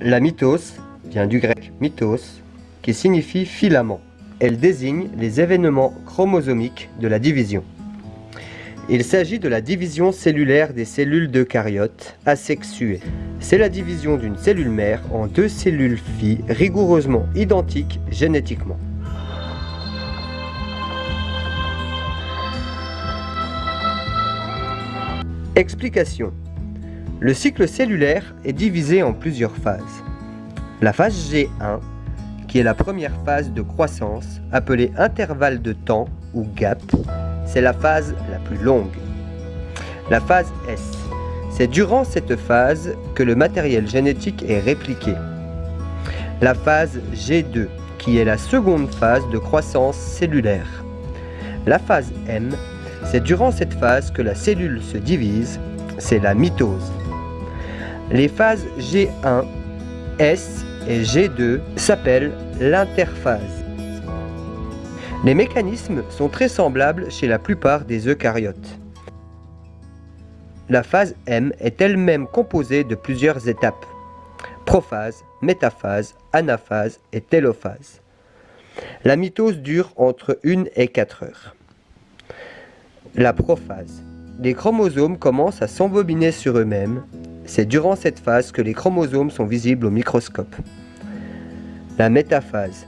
La mitose vient du grec mythos, qui signifie filament. Elle désigne les événements chromosomiques de la division. Il s'agit de la division cellulaire des cellules d'eucaryotes asexuées. C'est la division d'une cellule mère en deux cellules filles rigoureusement identiques génétiquement. Explication. Le cycle cellulaire est divisé en plusieurs phases. La phase G1, qui est la première phase de croissance, appelée intervalle de temps ou gap, c'est la phase la plus longue. La phase S, c'est durant cette phase que le matériel génétique est répliqué. La phase G2, qui est la seconde phase de croissance cellulaire. La phase M, c'est durant cette phase que la cellule se divise, c'est la mitose. Les phases G1, S et G2 s'appellent l'interphase. Les mécanismes sont très semblables chez la plupart des eucaryotes. La phase M est elle-même composée de plusieurs étapes. Prophase, métaphase, anaphase et télophase. La mitose dure entre 1 et 4 heures. La prophase. Les chromosomes commencent à s'embobiner sur eux-mêmes. C'est durant cette phase que les chromosomes sont visibles au microscope. La métaphase.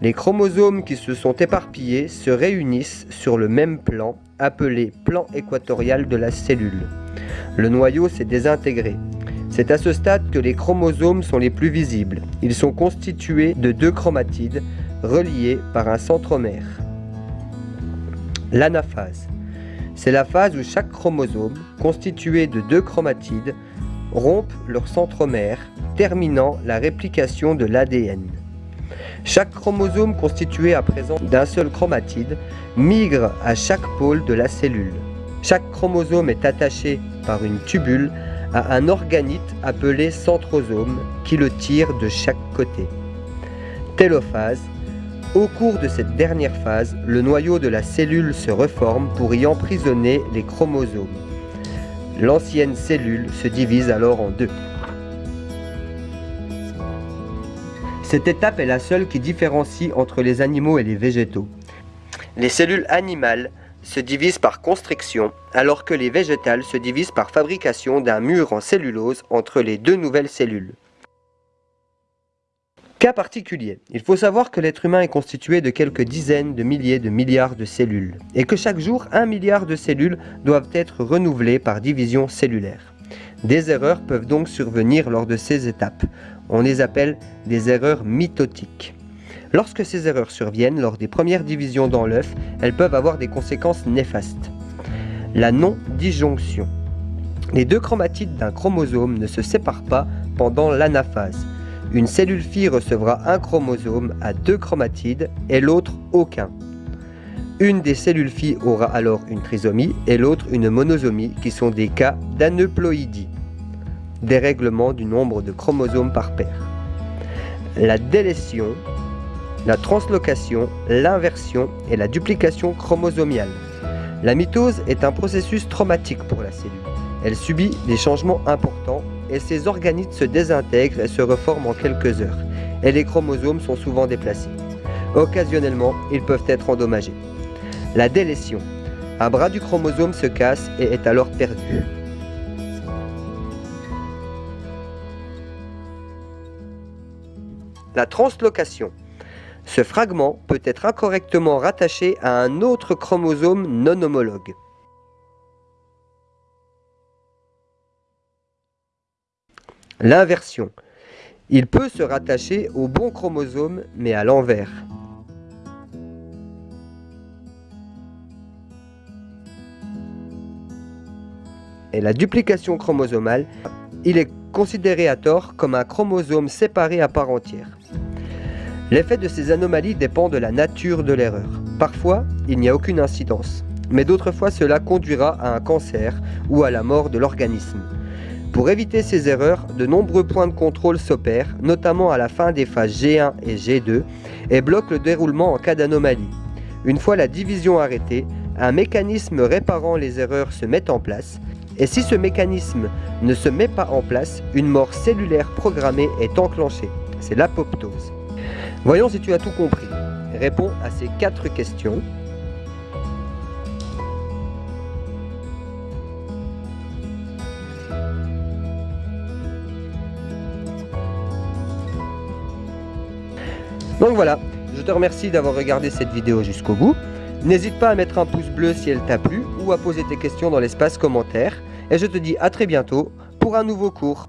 Les chromosomes qui se sont éparpillés se réunissent sur le même plan, appelé plan équatorial de la cellule. Le noyau s'est désintégré. C'est à ce stade que les chromosomes sont les plus visibles. Ils sont constitués de deux chromatides reliés par un centromère. L'anaphase. C'est la phase où chaque chromosome, constitué de deux chromatides, rompent leur centromère, terminant la réplication de l'ADN. Chaque chromosome constitué à présent d'un seul chromatide migre à chaque pôle de la cellule. Chaque chromosome est attaché par une tubule à un organite appelé centrosome qui le tire de chaque côté. Télophase au cours de cette dernière phase, le noyau de la cellule se reforme pour y emprisonner les chromosomes. L'ancienne cellule se divise alors en deux. Cette étape est la seule qui différencie entre les animaux et les végétaux. Les cellules animales se divisent par constriction, alors que les végétales se divisent par fabrication d'un mur en cellulose entre les deux nouvelles cellules. Cas particulier, il faut savoir que l'être humain est constitué de quelques dizaines de milliers de milliards de cellules, et que chaque jour, un milliard de cellules doivent être renouvelées par division cellulaire. Des erreurs peuvent donc survenir lors de ces étapes. On les appelle des erreurs mitotiques. Lorsque ces erreurs surviennent lors des premières divisions dans l'œuf, elles peuvent avoir des conséquences néfastes. La non-disjonction. Les deux chromatides d'un chromosome ne se séparent pas pendant l'anaphase. Une cellule fille recevra un chromosome à deux chromatides et l'autre aucun. Une des cellules filles aura alors une trisomie et l'autre une monosomie qui sont des cas d'aneuploïdie, dérèglement du nombre de chromosomes par paire. La délétion, la translocation, l'inversion et la duplication chromosomiale. La mitose est un processus traumatique pour la cellule. Elle subit des changements importants et ces organites se désintègrent et se reforment en quelques heures, et les chromosomes sont souvent déplacés. Occasionnellement, ils peuvent être endommagés. La délétion. Un bras du chromosome se casse et est alors perdu. La translocation. Ce fragment peut être incorrectement rattaché à un autre chromosome non homologue. L'inversion. Il peut se rattacher au bon chromosome, mais à l'envers. Et la duplication chromosomale, il est considéré à tort comme un chromosome séparé à part entière. L'effet de ces anomalies dépend de la nature de l'erreur. Parfois, il n'y a aucune incidence, mais d'autres fois cela conduira à un cancer ou à la mort de l'organisme. Pour éviter ces erreurs, de nombreux points de contrôle s'opèrent, notamment à la fin des phases G1 et G2, et bloquent le déroulement en cas d'anomalie. Une fois la division arrêtée, un mécanisme réparant les erreurs se met en place, Et si ce mécanisme ne se met pas en place, une mort cellulaire programmée est enclenchée. C'est l'apoptose. Voyons si tu as tout compris. Réponds à ces quatre questions. Donc voilà, je te remercie d'avoir regardé cette vidéo jusqu'au bout. N'hésite pas à mettre un pouce bleu si elle t'a plu ou à poser tes questions dans l'espace commentaire. Et je te dis à très bientôt pour un nouveau cours.